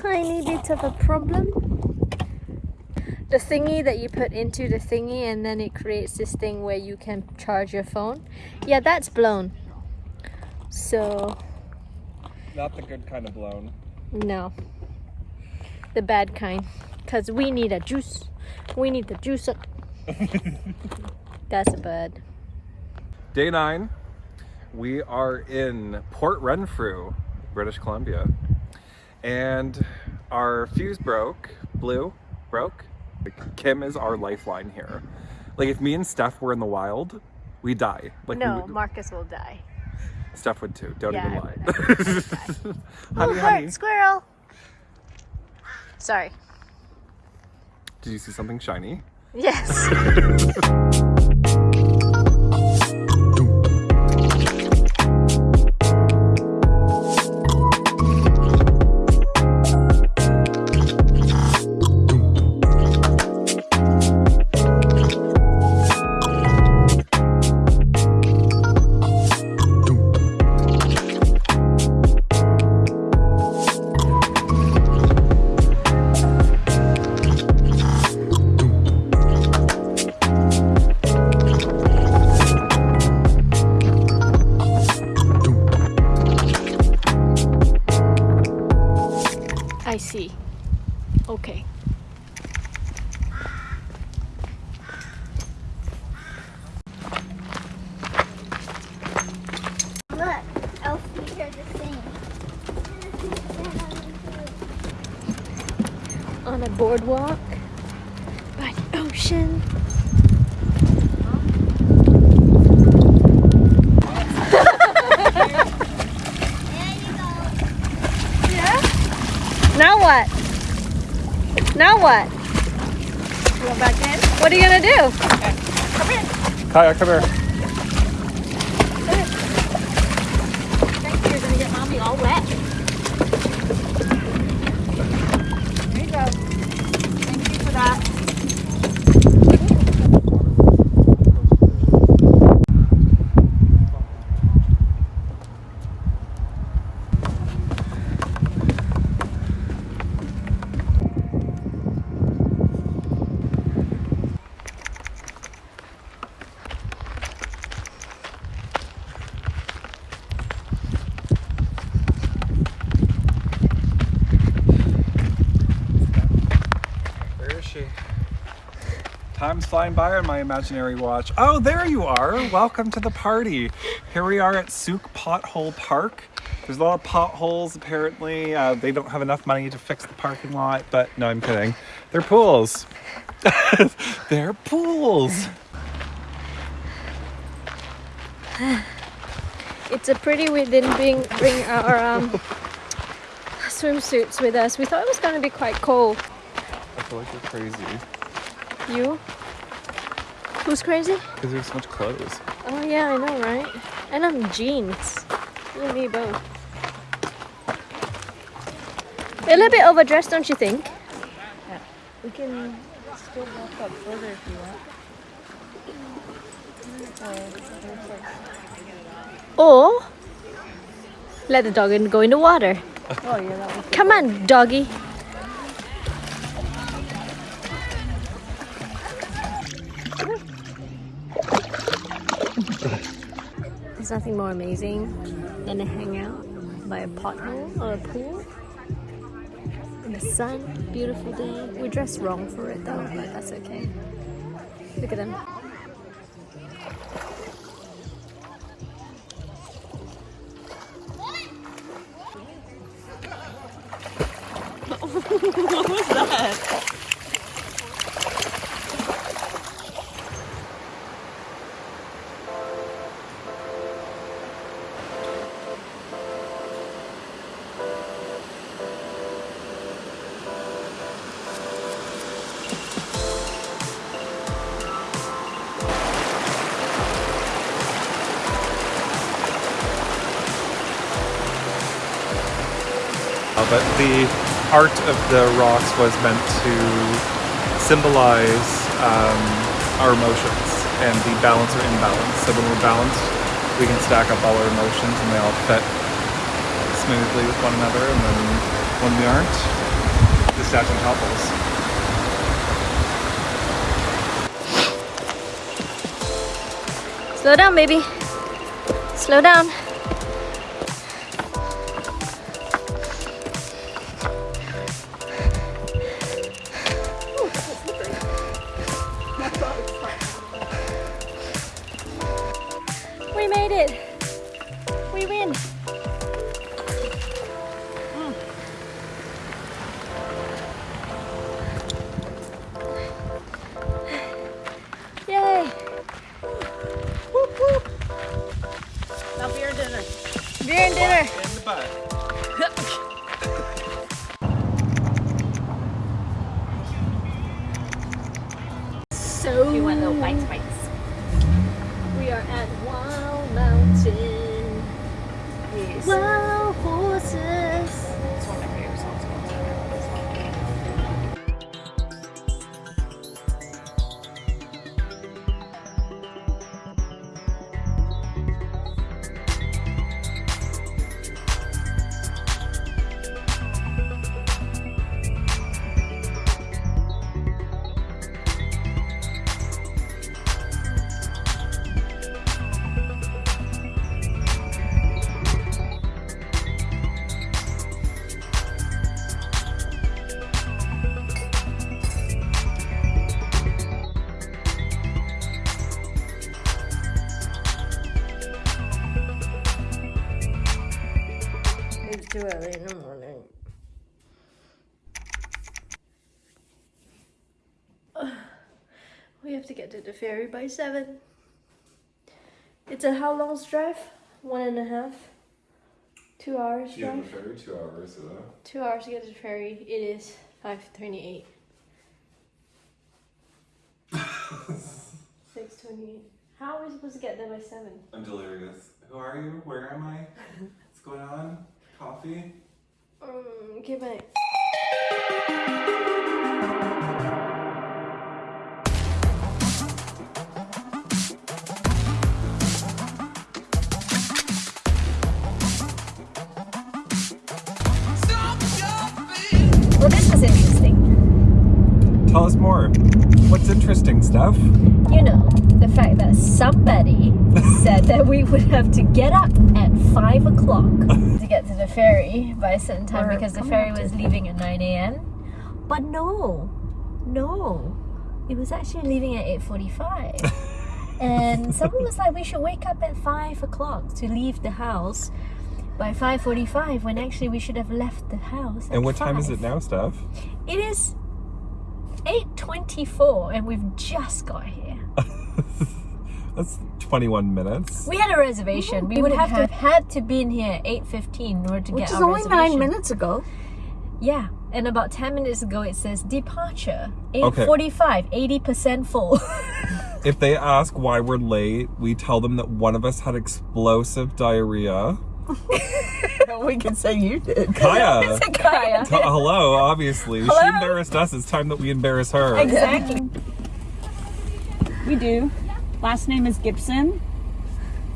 tiny bit of a problem. The thingy that you put into the thingy and then it creates this thing where you can charge your phone. Yeah, that's blown. So, Not the good kind of blown. no. The bad kind. Because we need a juice. We need the juice. up. that's a bird. Day nine, we are in Port Renfrew, British Columbia. And our fuse broke, blue, broke. Kim is our lifeline here. Like if me and Steph were in the wild, we die. Like No, would- Marcus will die. Steph would too. Don't Yeah, even lie. honey, oh, honey, squirrel. Sorry. did you see something shiny? Yes. I see. Okay. Look, Elfie the same. On a boardwalk by the ocean. There you go. Now what? Now what? Go back in. What are you gonna do? Okay. Come here. Kaya, come here. Thank you. You're gonna get mommy all wet. There you go. Thank you for that. Where is she? Time's flying by on my imaginary watch. Oh, there you are. Welcome to the party. Here we are at Sooke Pothole Park. There's a lot of potholes apparently. Uh, they don't have enough money to fix the parking lot, but no, I'm kidding. They're pools. They're pools. It's a pity we didn't bring bring our um, swimsuits with us. We thought it was gonna be quite cold. I feel like you're crazy You? Who's crazy? because there's so much clothes. Oh yeah, I know, right? And I'm jeans. You and me both. A little bit overdressed, don't you think? Yeah. We can still walk up further if you want. Uh, or let the dog in- go in the water. Oh yeah, that Come on, doggy. There's nothing more amazing than to hang out by a pothole or a pool in the sun, beautiful day. We dressed wrong for it though, but that's okay. Look at them. What was that? But the art of the rocks was meant to symbolize um, our emotions and the balance or imbalance. So when we're balanced, we can stack up all our emotions and they all fit smoothly with one another. And then when we aren't, the statue topples. Slow down, baby. Slow down. We win. Hmm. Yay. Now beer dinner. Beer and dinner. In the butt. So You want little bites, bites. we are at Wow Mountain. Wow too early in the morning. We have to get to the ferry by seven. It's a how long's drive? One and a half. Two hours drive. ferry two hours. Two hours to get to the ferry. It is five twenty-eight. Six twenty-eight. How are we supposed to get there by seven? I'm delirious. Who are you? Where am I? What's going on? Coffee? Um, okay, bye. Well, this was interesting. Tell us more. What's interesting, stuff? You know, the fact that somebody said that we would have to get up at 5 o'clock to get to the ferry by a certain time Or because the ferry up to- was leaving at 9 a.m. But no, no, it was actually leaving at 8.45. and someone was like, we should wake up at 5 o'clock to leave the house by 5.45 when actually we should have left the house at And what time is it now, Steph? It is 8.24 and we've just got here. That's 21 minutes. We had a reservation. We would have to had to be in here at 8.15 in order to Which get is our only nine minutes ago. Yeah. And about 10 minutes ago it says departure. Okay. 8.45, 80% full. If they ask why we're late, we tell them that one of us had explosive diarrhea. we can say you did. Kaya! Kaya. T- hello, obviously. Hello? She embarrassed us. It's time that we embarrass her. Exactly. We do. Last name is Gibson.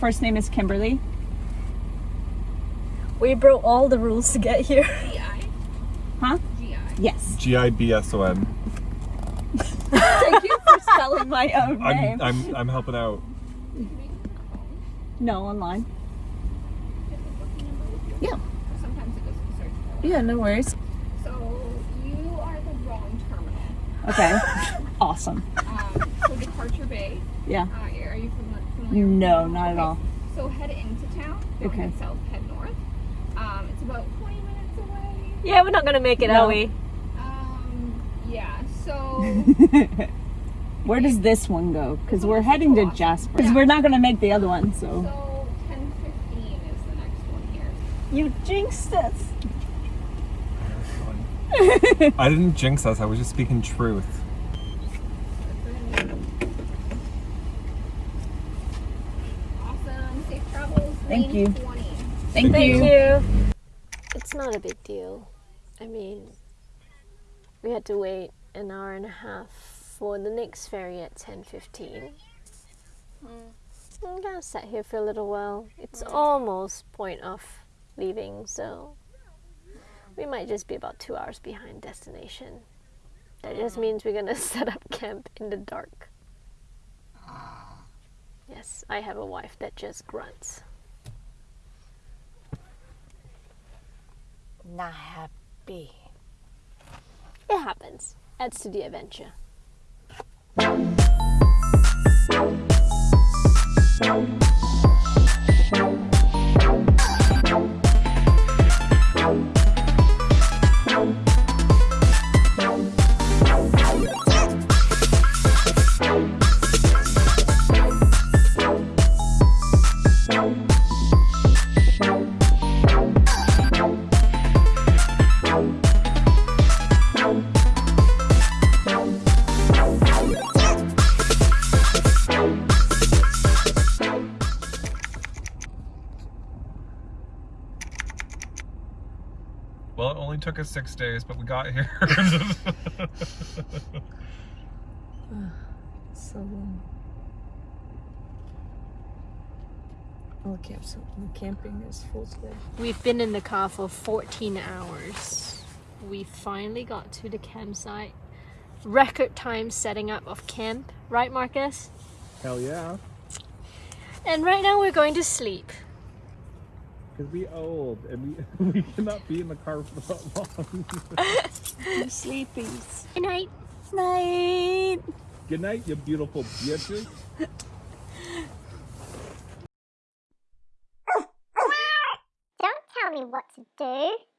First name is Kimberly. We broke all the rules to get here. GI. Huh? GI. Yes. G I B S O N. Thank you for spelling my own name. I'm, I'm, I'm helping out. no, online. Yeah, Yeah, no worries. So you are the wrong terminal. Okay. awesome. Um, so Departure Bay. Yeah. Uh, are you fami- familiar? No, that? not at Okay. all. So head into town. Don't Okay. Head south. Head north. Um, it's about 20 minutes away. Yeah, we're not going to make it, No. are we? Um, yeah. So Where does this one go? Because we're heading to Jasper. Because we're not going to make the other one, so. so 10:15 is the next one here. You jinxed us. I didn't jinx us. I was just speaking truth. Awesome. Safe travels. Thank you. Thank, Thank you. you. It's not a big deal. I mean, we had to wait an hour and a half for the next ferry at 10.15. Hmm. I'm gonna sit here for a little while. It's almost point of leaving, so We might just be about two hours behind destination. That just means we're gonna set up camp in the dark. Yes, I have a wife that just grunts. Not happy. It happens. Adds to the adventure. Well, it only took us six days, but we got here. So long. Oh, camp, so camping is full today. We've been in the car for 14 hours. We finally got to the campsite. Record time setting up of camp, right, Marcus? Hell yeah. And right now we're going to sleep. Because we old and we, we cannot be in the car for that long. Sleepies. Good night. Night. Good night, you beautiful bitches. Don't tell me what to do.